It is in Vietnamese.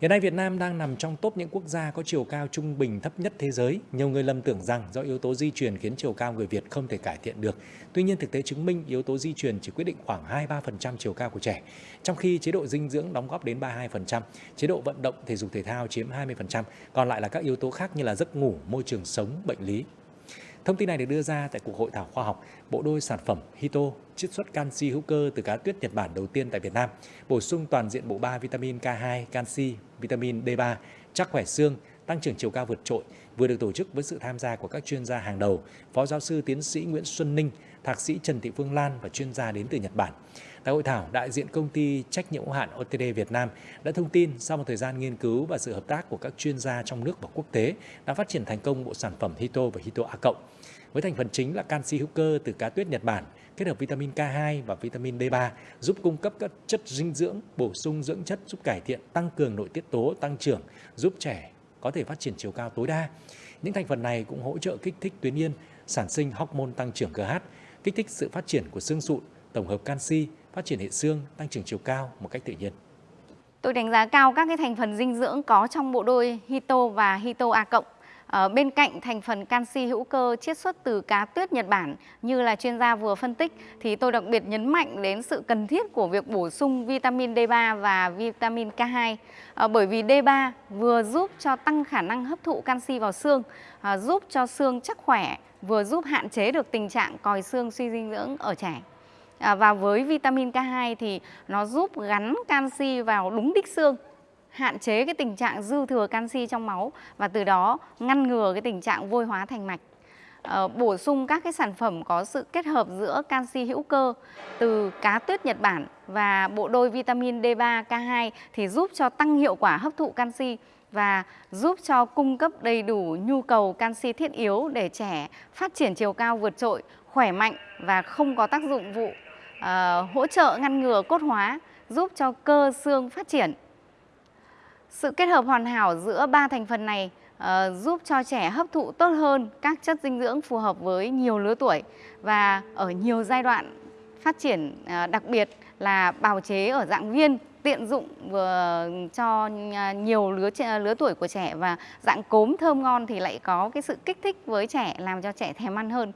Hiện nay Việt Nam đang nằm trong top những quốc gia có chiều cao trung bình thấp nhất thế giới. Nhiều người lầm tưởng rằng do yếu tố di truyền khiến chiều cao người Việt không thể cải thiện được. Tuy nhiên thực tế chứng minh yếu tố di truyền chỉ quyết định khoảng 2-3% chiều cao của trẻ, trong khi chế độ dinh dưỡng đóng góp đến 32%, chế độ vận động thể dục thể thao chiếm 20%, còn lại là các yếu tố khác như là giấc ngủ, môi trường sống, bệnh lý. Thông tin này được đưa ra tại cuộc hội thảo khoa học bộ đôi sản phẩm Hito chiết xuất canxi hữu cơ từ cá tuyết Nhật Bản đầu tiên tại Việt Nam, bổ sung toàn diện bộ ba vitamin K2, canxi, vitamin D3, chắc khỏe xương, tăng trưởng chiều cao vượt trội vừa được tổ chức với sự tham gia của các chuyên gia hàng đầu, Phó giáo sư tiến sĩ Nguyễn Xuân Ninh, Thạc sĩ Trần Thị Phương Lan và chuyên gia đến từ Nhật Bản. Tại hội thảo, đại diện công ty trách nhiệm hữu hạn OTD Việt Nam đã thông tin sau một thời gian nghiên cứu và sự hợp tác của các chuyên gia trong nước và quốc tế đã phát triển thành công bộ sản phẩm Hito và Hito A+. Với thành phần chính là canxi hữu cơ từ cá tuyết Nhật Bản, kết hợp vitamin K2 và vitamin D3 giúp cung cấp các chất dinh dưỡng, bổ sung dưỡng chất giúp cải thiện, tăng cường nội tiết tố, tăng trưởng, giúp trẻ có thể phát triển chiều cao tối đa. Những thành phần này cũng hỗ trợ kích thích tuyến yên, sản sinh hormone tăng trưởng GH, kích thích sự phát triển của xương sụn, tổng hợp canxi, phát triển hệ xương, tăng trưởng chiều cao một cách tự nhiên. Tôi đánh giá cao các cái thành phần dinh dưỡng có trong bộ đôi Hito và Hito A cộng. Ờ, bên cạnh thành phần canxi hữu cơ chiết xuất từ cá tuyết Nhật Bản như là chuyên gia vừa phân tích thì tôi đặc biệt nhấn mạnh đến sự cần thiết của việc bổ sung vitamin D3 và vitamin K2 à, ờ, bởi vì D3 vừa giúp cho tăng khả năng hấp thụ canxi vào xương, à, giúp cho xương chắc khỏe, vừa giúp hạn chế được tình trạng còi xương suy dinh dưỡng ở trẻ. À, và với vitamin K2 thì nó giúp gắn canxi vào đúng đích xương hạn chế cái tình trạng dư thừa canxi trong máu và từ đó ngăn ngừa cái tình trạng vôi hóa thành mạch. Ờ, bổ sung các cái sản phẩm có sự kết hợp giữa canxi hữu cơ từ cá tuyết Nhật Bản và bộ đôi vitamin D3, K2 thì giúp cho tăng hiệu quả hấp thụ canxi và giúp cho cung cấp đầy đủ nhu cầu canxi thiết yếu để trẻ phát triển chiều cao vượt trội, khỏe mạnh và không có tác dụng vụ uh, hỗ trợ ngăn ngừa cốt hóa, giúp cho cơ xương phát triển. Sự kết hợp hoàn hảo giữa ba thành phần này uh, giúp cho trẻ hấp thụ tốt hơn các chất dinh dưỡng phù hợp với nhiều lứa tuổi và ở nhiều giai đoạn phát triển uh, đặc biệt là bào chế ở dạng viên tiện dụng vừa cho ờ, nhiều lứa lứa tuổi của trẻ và dạng cốm thơm ngon thì lại có cái sự kích thích với trẻ làm cho trẻ thèm ăn hơn.